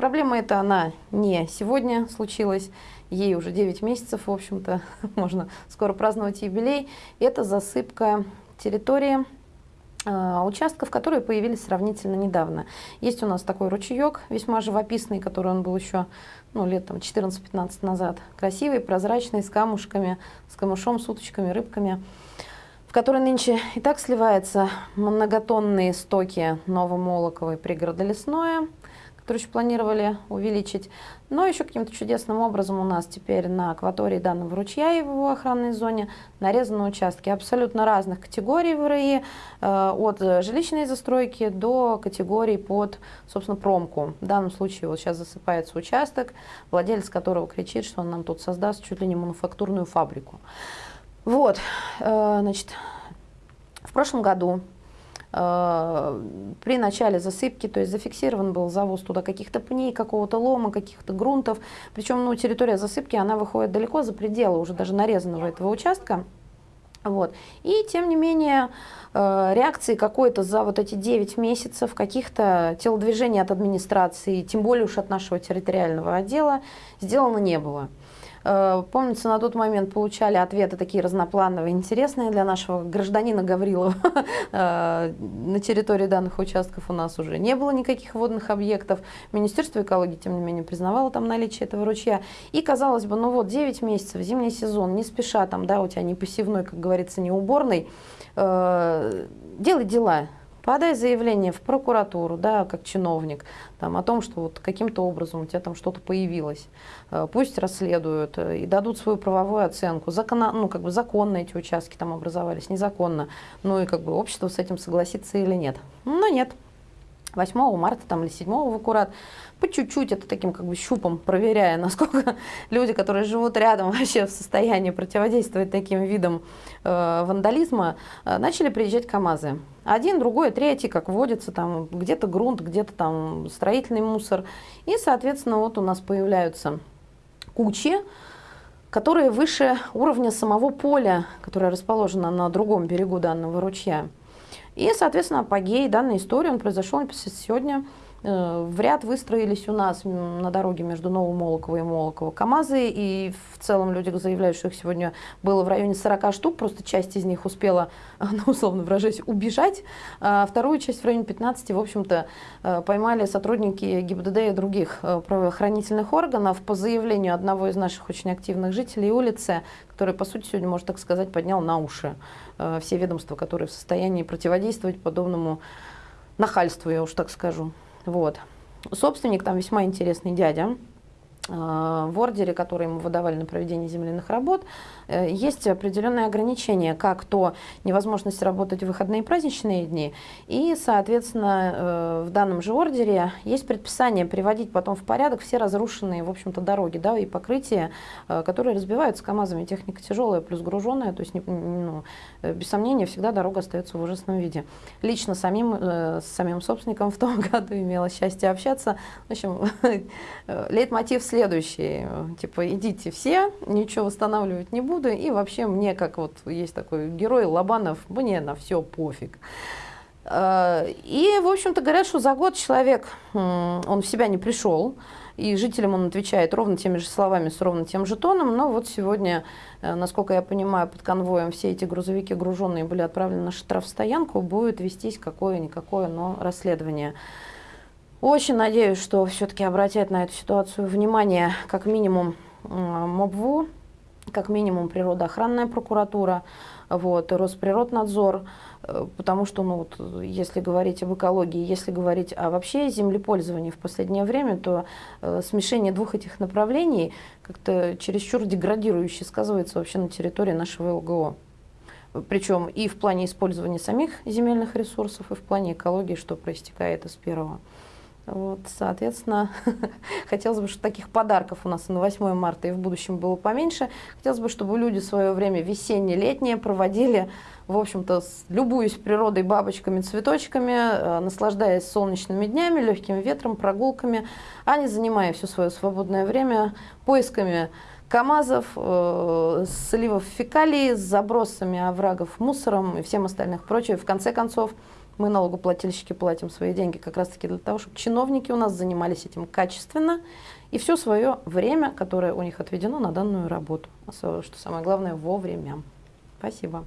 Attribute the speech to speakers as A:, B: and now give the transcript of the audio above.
A: Проблема эта, она не сегодня случилась, ей уже 9 месяцев, в общем-то, можно скоро праздновать юбилей. Это засыпка территории э, участков, которые появились сравнительно недавно. Есть у нас такой ручеек, весьма живописный, который он был еще ну, лет там 14-15 назад. Красивый, прозрачный, с камушками, с камышом, с уточками, рыбками в который нынче и так сливаются многотонные стоки Новомолоковой пригорода Еще планировали увеличить. Но еще каким-то чудесным образом у нас теперь на акватории данного ручья и в его охранной зоне нарезаны участки абсолютно разных категорий ВРИ, э, от жилищной застройки до категорий под, собственно, промку. В данном случае вот сейчас засыпается участок, владелец которого кричит, что он нам тут создаст чуть ли не мануфактурную фабрику. Вот, э, значит, в прошлом году при начале засыпки, то есть зафиксирован был завоз туда каких-то пней, какого-то лома, каких-то грунтов. Причем ну, территория засыпки, она выходит далеко за пределы уже даже нарезанного этого участка. Вот. И тем не менее э, реакции какой-то за вот эти 9 месяцев, каких-то телодвижений от администрации, тем более уж от нашего территориального отдела, сделано не было. Э, помнится, на тот момент получали ответы такие разноплановые, интересные для нашего гражданина Гаврилова. Э, на территории данных участков у нас уже не было никаких водных объектов. Министерство экологии, тем не менее, признавало там наличие этого ручья. И, казалось бы, ну вот 9 месяцев, зимний сезон, не спеша там, да, у тебя не посевной, как говорится, не уборный, э, делай дела, Подай заявление в прокуратуру, да, как чиновник, там, о том, что вот каким-то образом у тебя там что-то появилось. Э, пусть расследуют э, и дадут свою правовую оценку. Закона, ну, как бы законно эти участки там образовались, незаконно. Ну и как бы общество с этим согласится или нет. Но нет. 8 марта там, или 7 в аккурат, по чуть-чуть, это таким как бы щупом, проверяя, насколько люди, которые живут рядом, вообще в состоянии противодействовать таким видам э, вандализма, э, начали приезжать КАМАЗы. Один, другой, третий, как водится, там где-то грунт, где-то там строительный мусор. И, соответственно, вот у нас появляются кучи, которые выше уровня самого поля, которое расположено на другом берегу данного ручья. И, соответственно, апогей данной истории, он произошел сегодня в ряд выстроились у нас на дороге между Новомолоково и Молоково КАМАЗы, и в целом люди заявляют, что их сегодня было в районе 40 штук, просто часть из них успела, ну, условно выражаясь, убежать, а вторую часть в районе 15, в общем-то, э, поймали сотрудники ГИБДД и других э, правоохранительных органов по заявлению одного из наших очень активных жителей улицы, который, по сути, сегодня, можно так сказать, поднял на уши все ведомства, которые в состоянии противодействовать подобному нахальству, я уж так скажу. Вот. Собственник там весьма интересный дядя. Э, в ордере, который ему выдавали на проведение земляных работ, э, есть определенные ограничения, как то невозможность работать в выходные и праздничные дни, и, соответственно, э, в данном же ордере есть предписание приводить потом в порядок все разрушенные, в общем-то, дороги да, и покрытия, которые разбиваются КАМАЗами. Техника тяжелая плюс груженная, то есть, ну, без сомнения, всегда дорога остается в ужасном виде. Лично самим, с самим собственником в том году имела счастье общаться. В общем, лейтмотив следующий, типа, идите все, ничего восстанавливать не буду, и вообще мне, как вот есть такой герой Лобанов, мне на все пофиг. А, и, в общем-то, говорят, что за год человек, он в себя не пришел, и жителям он отвечает ровно теми же словами, с ровно тем же тоном, но вот сегодня, э, насколько я понимаю, под конвоем все эти грузовики груженные были отправлены на штрафстоянку, будет вестись какое-никакое, но расследование. Очень надеюсь, что все-таки обратят на эту ситуацию внимание как минимум МОБВУ, как минимум природоохранная прокуратура, вот, Росприроднадзор, э, потому что, ну, вот, если говорить об экологии, если говорить о вообще землепользовании в последнее время, то э, смешение двух этих направлений как-то чересчур деградирующе сказывается вообще на территории нашего ЛГО. Причем и в плане использования самих земельных ресурсов, и в плане экологии, что проистекает из первого. Вот, соответственно, хотелось бы, чтобы таких подарков у нас на 8 марта и в будущем было поменьше. Хотелось бы, чтобы люди свое время весенне-летнее проводили, в общем-то, любуясь природой, бабочками, цветочками, э, наслаждаясь солнечными днями, легким ветром, прогулками, а не занимая все свое свободное время поисками КАМАЗов, э, сливов фекалий, забросами оврагов мусором и всем остальных прочее. В конце концов, Мы, налогоплательщики, платим свои деньги как раз-таки для того, чтобы чиновники у нас занимались этим качественно и все свое время, которое у них отведено на данную работу. Что самое главное, вовремя. Спасибо.